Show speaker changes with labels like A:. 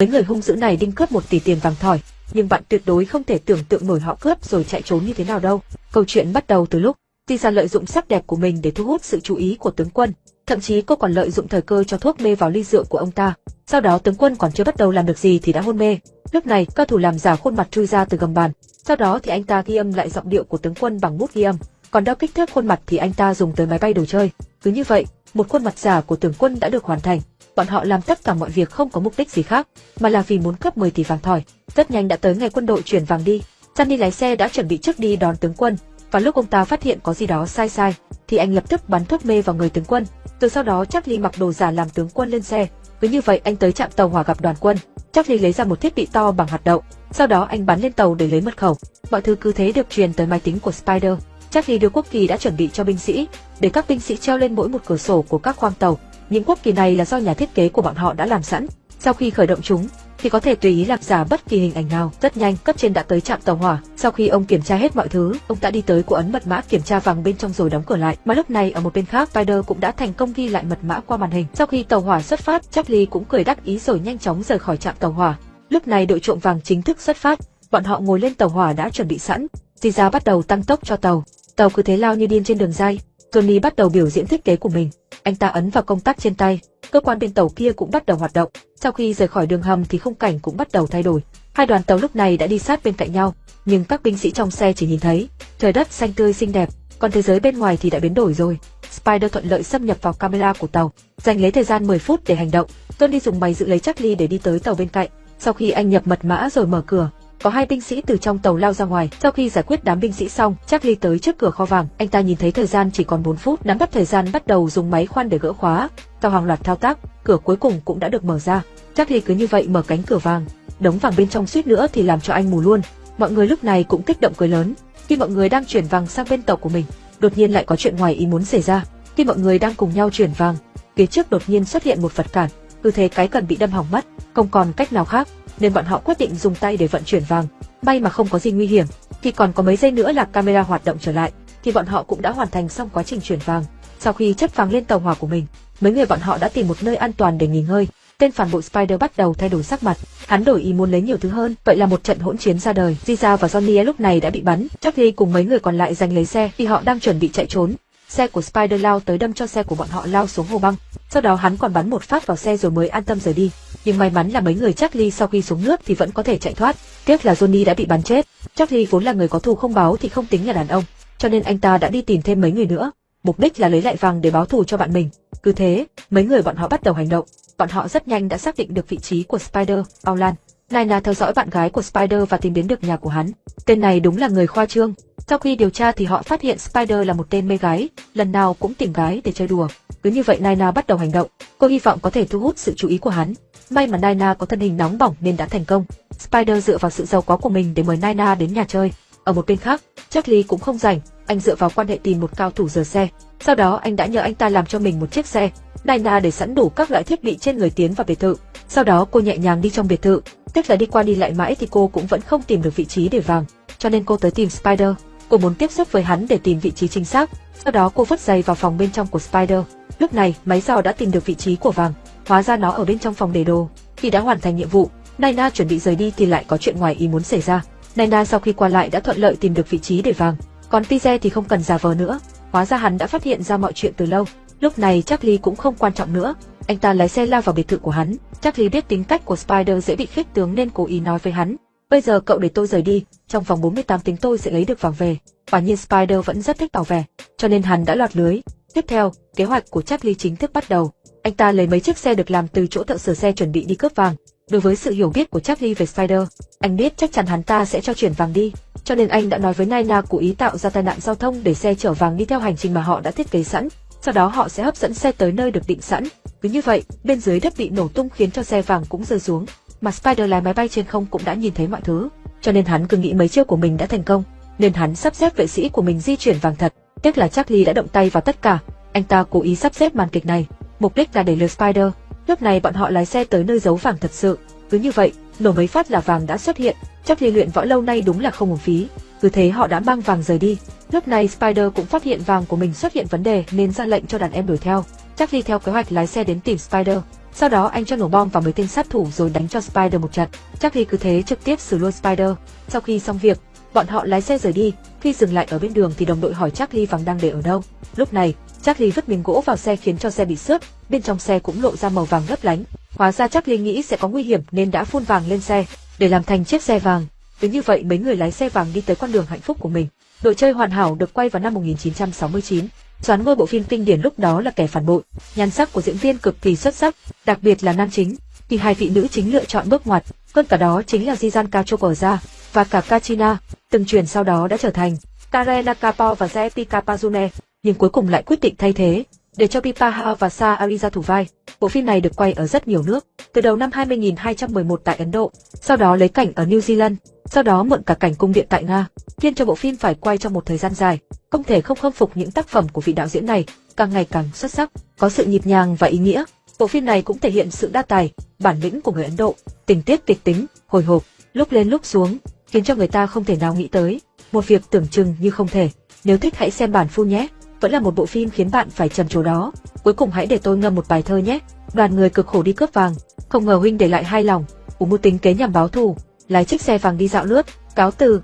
A: Với người hung dữ này đinh cướp một tỷ tiền vàng thỏi, nhưng bạn tuyệt đối không thể tưởng tượng nổi họ cướp rồi chạy trốn như thế nào đâu. Câu chuyện bắt đầu từ lúc Tisa lợi dụng sắc đẹp của mình để thu hút sự chú ý của tướng quân, thậm chí cô còn lợi dụng thời cơ cho thuốc mê vào ly rượu của ông ta. Sau đó tướng quân còn chưa bắt đầu làm được gì thì đã hôn mê. Lúc này, cao thủ làm giả khuôn mặt chui ra từ gầm bàn. Sau đó thì anh ta ghi âm lại giọng điệu của tướng quân bằng bút ghi âm. Còn đo kích thước khuôn mặt thì anh ta dùng tới máy bay đồ chơi. Cứ như vậy, một khuôn mặt giả của tướng quân đã được hoàn thành. Bọn họ làm tất cả mọi việc không có mục đích gì khác, mà là vì muốn cướp 10 tỷ vàng thỏi. Rất nhanh đã tới ngày quân đội chuyển vàng đi. Sunny lái xe đã chuẩn bị trước đi đón tướng quân, và lúc ông ta phát hiện có gì đó sai sai, thì anh lập tức bắn thuốc mê vào người tướng quân. Từ sau đó Charlie mặc đồ giả làm tướng quân lên xe. Cứ như vậy anh tới trạm tàu hỏa gặp đoàn quân. Charlie lấy ra một thiết bị to bằng hạt đậu. Sau đó anh bắn lên tàu để lấy mật khẩu. Mọi thứ cứ thế được truyền tới máy tính của Spider. Charlie đưa quốc kỳ đã chuẩn bị cho binh sĩ, để các binh sĩ treo lên mỗi một cửa sổ của các khoang tàu. Những quốc kỳ này là do nhà thiết kế của bọn họ đã làm sẵn. Sau khi khởi động chúng, thì có thể tùy ý làm giả bất kỳ hình ảnh nào. Rất nhanh, cấp trên đã tới trạm tàu hỏa. Sau khi ông kiểm tra hết mọi thứ, ông đã đi tới của ấn mật mã kiểm tra vàng bên trong rồi đóng cửa lại. Mà lúc này ở một bên khác, Spider cũng đã thành công ghi lại mật mã qua màn hình. Sau khi tàu hỏa xuất phát, Charlie cũng cười đắc ý rồi nhanh chóng rời khỏi trạm tàu hỏa. Lúc này đội trộm vàng chính thức xuất phát, bọn họ ngồi lên tàu hỏa đã chuẩn bị sẵn. Giza bắt đầu tăng tốc cho tàu. Tàu cứ thế lao như điên trên đường dây. Johnny bắt đầu biểu diễn thiết kế của mình. Anh ta ấn vào công tắc trên tay, cơ quan bên tàu kia cũng bắt đầu hoạt động. Sau khi rời khỏi đường hầm thì khung cảnh cũng bắt đầu thay đổi. Hai đoàn tàu lúc này đã đi sát bên cạnh nhau, nhưng các binh sĩ trong xe chỉ nhìn thấy trời đất xanh tươi xinh đẹp, còn thế giới bên ngoài thì đã biến đổi rồi. Spider thuận lợi xâm nhập vào camera của tàu, dành lấy thời gian 10 phút để hành động. Tony dùng máy giữ lấy Charlie để đi tới tàu bên cạnh. Sau khi anh nhập mật mã rồi mở cửa, có hai binh sĩ từ trong tàu lao ra ngoài. Sau khi giải quyết đám binh sĩ xong, Charlie tới trước cửa kho vàng. Anh ta nhìn thấy thời gian chỉ còn 4 phút, nắm bắt thời gian bắt đầu dùng máy khoan để gỡ khóa. Sau hàng loạt thao tác, cửa cuối cùng cũng đã được mở ra. Charlie cứ như vậy mở cánh cửa vàng. Đống vàng bên trong suýt nữa thì làm cho anh mù luôn. Mọi người lúc này cũng kích động cười lớn. Khi mọi người đang chuyển vàng sang bên tàu của mình, đột nhiên lại có chuyện ngoài ý muốn xảy ra. Khi mọi người đang cùng nhau chuyển vàng, phía trước đột nhiên xuất hiện một vật cản, tư thế cái cần bị đâm hỏng mất, không còn cách nào khác, nên bọn họ quyết định dùng tay để vận chuyển vàng. May mà không có gì nguy hiểm, thì còn có mấy giây nữa là camera hoạt động trở lại, thì bọn họ cũng đã hoàn thành xong quá trình chuyển vàng. Sau khi chất vàng lên tàu hỏa của mình, mấy người bọn họ đã tìm một nơi an toàn để nghỉ ngơi. Tên phản bội Spider bắt đầu thay đổi sắc mặt, hắn đổi ý muốn lấy nhiều thứ hơn, vậy là một trận hỗn chiến ra đời. Giza và Johnny lúc này đã bị bắn, Charlie cùng mấy người còn lại giành lấy xe vì họ đang chuẩn bị chạy trốn. Xe của Spider lao tới đâm cho xe của bọn họ lao xuống hồ băng, sau đó hắn còn bắn một phát vào xe rồi mới an tâm rời đi. Nhưng may mắn là mấy người Charlie sau khi xuống nước thì vẫn có thể chạy thoát. Tiếc là Johnny đã bị bắn chết. Charlie vốn là người có thù không báo thì không tính là đàn ông, cho nên anh ta đã đi tìm thêm mấy người nữa. Mục đích là lấy lại vàng để báo thù cho bạn mình. Cứ thế, mấy người bọn họ bắt đầu hành động. Bọn họ rất nhanh đã xác định được vị trí của Spider, Aulan. Naina theo dõi bạn gái của Spider và tìm đến được nhà của hắn. Tên này đúng là người khoa trương. Sau khi điều tra thì họ phát hiện Spider là một tên mê gái, lần nào cũng tìm gái để chơi đùa. Cứ như vậy Naina bắt đầu hành động. Cô hy vọng có thể thu hút sự chú ý của hắn. May mà Naina có thân hình nóng bỏng nên đã thành công. Spider dựa vào sự giàu có của mình để mời Naina đến nhà chơi. Ở một bên khác, Charlie cũng không rảnh, anh dựa vào quan hệ tìm một cao thủ rửa xe. Sau đó anh đã nhờ anh ta làm cho mình một chiếc xe. Naina để sẵn đủ các loại thiết bị trên người tiến vào biệt thự. Sau đó cô nhẹ nhàng đi trong biệt thự. tức là đi qua đi lại mãi thì cô cũng vẫn không tìm được vị trí để vàng. Cho nên cô tới tìm Spider. Cô muốn tiếp xúc với hắn để tìm vị trí chính xác. Sau đó cô vứt giày vào phòng bên trong của Spider. Lúc này, máy dò đã tìm được vị trí của vàng. Hóa ra nó ở bên trong phòng để đồ. Khi đã hoàn thành nhiệm vụ, Naina chuẩn bị rời đi thì lại có chuyện ngoài ý muốn xảy ra. Naina sau khi qua lại đã thuận lợi tìm được vị trí để vàng. Còn Tize thì không cần giả vờ nữa. Hóa ra hắn đã phát hiện ra mọi chuyện từ lâu. Lúc này Charlie cũng không quan trọng nữa. Anh ta lái xe lao vào biệt thự của hắn. Charlie biết tính cách của Spider dễ bị khích tướng nên cố ý nói với hắn. Bây giờ cậu để tôi rời đi, trong vòng 48 tiếng tôi sẽ lấy được vàng về. Quả nhiên Spider vẫn rất thích bảo vệ, cho nên hắn đã lọt lưới. Tiếp theo, kế hoạch của Charlie chính thức bắt đầu. Anh ta lấy mấy chiếc xe được làm từ chỗ thợ sửa xe chuẩn bị đi cướp vàng. Đối với sự hiểu biết của Charlie về Spider, anh biết chắc chắn hắn ta sẽ cho chuyển vàng đi, cho nên anh đã nói với Naina cố ý tạo ra tai nạn giao thông để xe chở vàng đi theo hành trình mà họ đã thiết kế sẵn. Sau đó họ sẽ hấp dẫn xe tới nơi được định sẵn. Cứ như vậy, bên dưới đất bị nổ tung khiến cho xe vàng cũng rơi xuống. Mà Spider lái máy bay trên không cũng đã nhìn thấy mọi thứ, cho nên hắn cứ nghĩ mấy chiêu của mình đã thành công, nên hắn sắp xếp vệ sĩ của mình di chuyển vàng thật. Tiếc là Charlie đã động tay vào tất cả. Anh ta cố ý sắp xếp màn kịch này, mục đích là để lừa Spider. Lúc này bọn họ lái xe tới nơi giấu vàng thật sự. Cứ như vậy, nổ mấy phát là vàng đã xuất hiện. Charlie luyện võ lâu nay đúng là không uổng phí. Cứ thế họ đã mang vàng rời đi. Lúc này Spider cũng phát hiện vàng của mình xuất hiện vấn đề nên ra lệnh cho đàn em đuổi theo. Charlie theo kế hoạch lái xe đến tìm Spider. Sau đó anh cho nổ bom vào mấy tên sát thủ rồi đánh cho Spider một trận. Charlie cứ thế trực tiếp xử luôn Spider. Sau khi xong việc, bọn họ lái xe rời đi. Khi dừng lại ở bên đường thì đồng đội hỏi Charlie vàng đang để ở đâu. Lúc này, Charlie vứt miếng gỗ vào xe khiến cho xe bị xước, bên trong xe cũng lộ ra màu vàng lấp lánh. Hóa ra Charlie nghĩ sẽ có nguy hiểm nên đã phun vàng lên xe để làm thành chiếc xe vàng. Cứ như vậy mấy người lái xe vàng đi tới con đường hạnh phúc của mình. Đội chơi hoàn hảo được quay vào năm 1969. Doán ngôi bộ phim kinh điển lúc đó là kẻ phản bội. Nhan sắc của diễn viên cực kỳ xuất sắc, đặc biệt là nam chính. Thì hai vị nữ chính lựa chọn bước ngoặt, hơn cả đó chính là Jizan Kachokorza và cả Kachina, từng truyền sau đó đã trở thành Karena Kapo và Zeti Kapazune, nhưng cuối cùng lại quyết định thay thế, để cho Pipaha và Sa Ariza thủ vai. Bộ phim này được quay ở rất nhiều nước, từ đầu năm 2211 tại Ấn Độ, sau đó lấy cảnh ở New Zealand, sau đó mượn cả cảnh cung điện tại Nga, khiến cho bộ phim phải quay trong một thời gian dài. Không thể không khâm phục những tác phẩm của vị đạo diễn này, càng ngày càng xuất sắc, có sự nhịp nhàng và ý nghĩa. Bộ phim này cũng thể hiện sự đa tài, bản lĩnh của người Ấn Độ, tình tiết kịch tính, hồi hộp, lúc lên lúc xuống, khiến cho người ta không thể nào nghĩ tới. Một việc tưởng chừng như không thể. Nếu thích hãy xem bản full nhé. Vẫn là một bộ phim khiến bạn phải trầm trồ đó. Cuối cùng hãy để tôi ngâm một bài thơ nhé. Đoàn người cực khổ đi cướp vàng, không ngờ huynh để lại hai lòng, ủ mưu tính kế nhằm báo thù, lái chiếc xe vàng đi dạo lướt, cáo từ,